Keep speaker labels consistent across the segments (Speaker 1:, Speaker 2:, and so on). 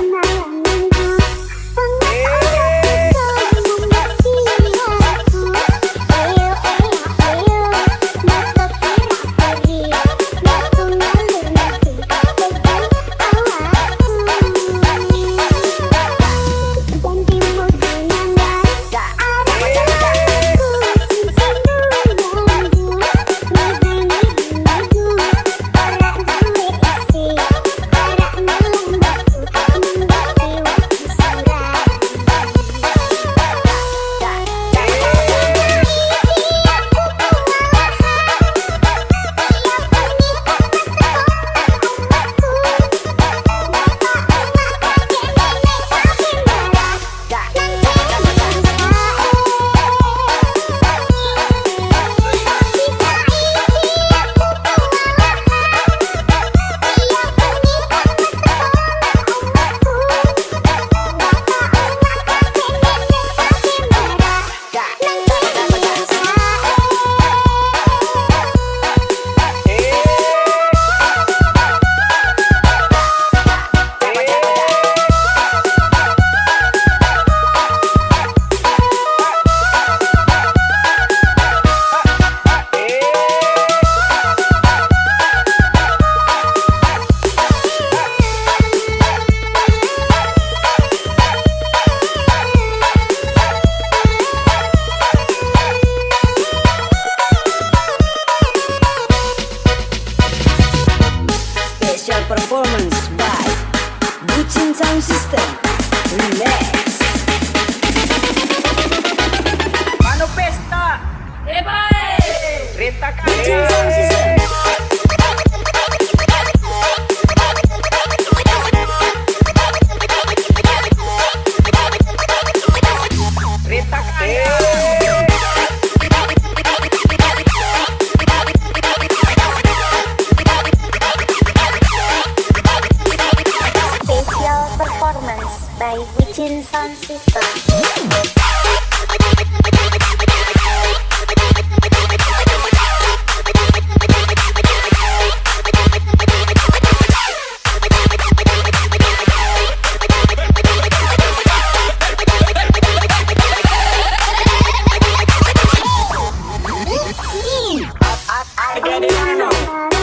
Speaker 1: Yeah.
Speaker 2: sistema.
Speaker 3: Latin sound system.
Speaker 1: I got it, I know.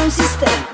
Speaker 2: consistente.